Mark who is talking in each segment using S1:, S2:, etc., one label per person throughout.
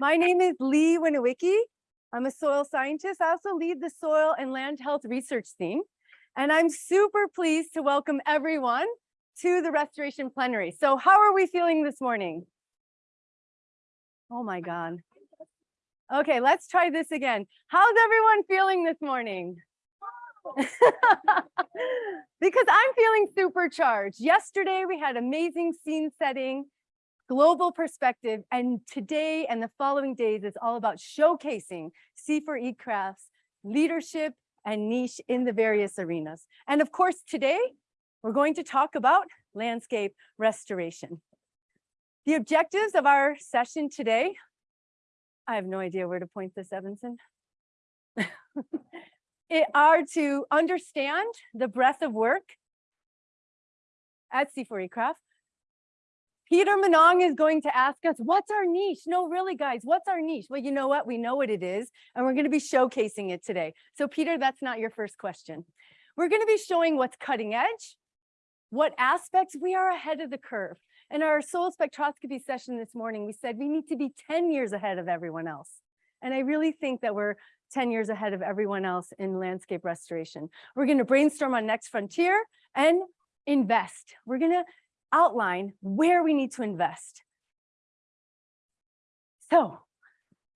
S1: My name is Leigh Winowiecki. I'm a soil scientist. I also lead the soil and land health research team. And I'm super pleased to welcome everyone to the restoration plenary. So how are we feeling this morning? Oh my God. Okay, let's try this again. How's everyone feeling this morning? because I'm feeling supercharged. Yesterday we had amazing scene setting, global perspective, and today and the following days is all about showcasing CIFOR-ICRAF's leadership and niche in the various arenas. And of course, today we're going to talk about landscape restoration. The objectives of our session today, I have no idea where to point this, Evanson. it are to understand the breadth of work at CIFOR-ICRAF. Peter Minang is going to ask us, what's our niche? No, really, guys, what's our niche? Well, you know what? We know what it is, and we're going to be showcasing it today. So, Peter, that's not your first question. We're going to be showing what's cutting edge, what aspects we are ahead of the curve. In our soil spectroscopy session this morning, we said we need to be 10 years ahead of everyone else. And I really think that we're 10 years ahead of everyone else in landscape restoration. We're going to brainstorm on next frontier and invest. We're going to outline where we need to invest. So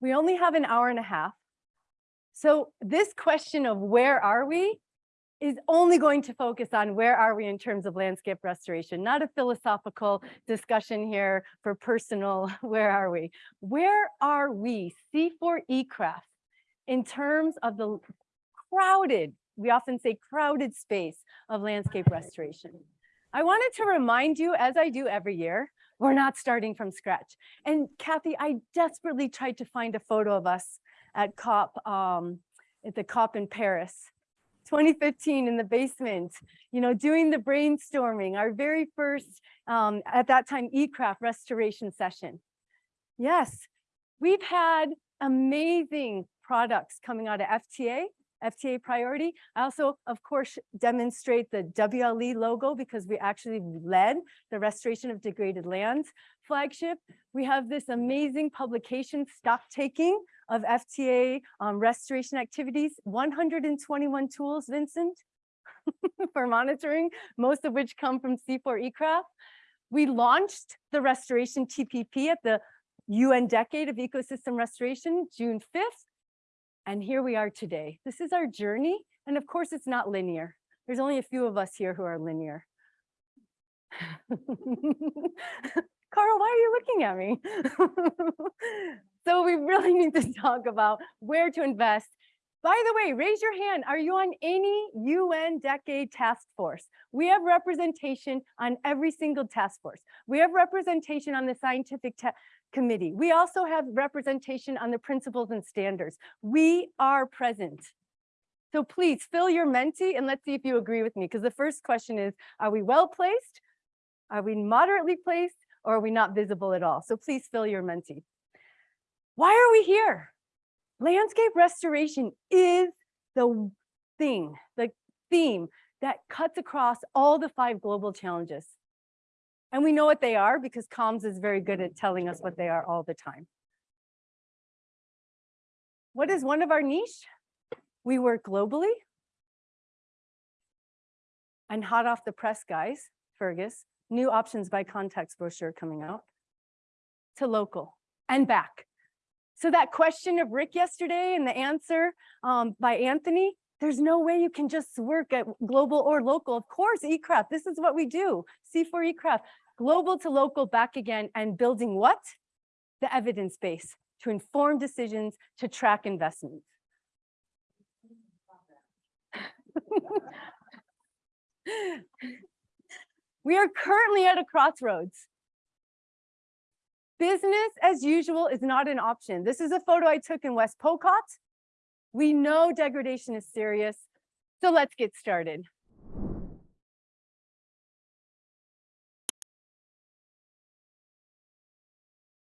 S1: we only have an hour and a half. So this question of where are we is only going to focus on where are we in terms of landscape restoration, not a philosophical discussion here for personal, where are we? Where are we, CIFOR-ICRAF, in terms of the crowded, we often say crowded space of landscape restoration. I wanted to remind you, as I do every year, we're not starting from scratch. And Kathy, I desperately tried to find a photo of us at COP, um, at the COP in Paris, 2015 in the basement, you know, doing the brainstorming, our very first, um, at that time, ICRAF restoration session. Yes, we've had amazing products coming out of FTA, FTA priority. I also, of course, demonstrate the WLE logo because we actually led the restoration of degraded lands flagship. We have this amazing publication stock taking of FTA um, restoration activities, 121 tools, Vincent, for monitoring, most of which come from CIFOR-ICRAF. We launched the restoration TPP at the UN Decade of Ecosystem Restoration, June 5th. And here we are today. This is our journey. And of course, it's not linear. There's only a few of us here who are linear. Carl, why are you looking at me? so we really need to talk about where to invest. By the way, raise your hand. Are you on any UN decade task force? We have representation on every single task force. We have representation on the scientific committee. We also have representation on the principles and standards. We are present. So please fill your Menti and let's see if you agree with me. Because the first question is, are we well placed? Are we moderately placed? Or are we not visible at all? So please fill your Menti. Why are we here? Landscape restoration is the thing, the theme that cuts across all the five global challenges. And we know what they are because comms is very good at telling us what they are all the time. What is one of our niche? We work globally. And hot off the press, guys, Fergus, new options by context brochure coming out to local and back. So that question of Rick yesterday and the answer um, by Anthony, there's no way you can just work at global or local. Of course, ICRAF, this is what we do. CIFOR-ICRAF, global to local back again and building what? The evidence base to inform decisions to track investments. we are currently at a crossroads. Business as usual is not an option. This is a photo I took in West Pokot. We know degradation is serious, so let's get started.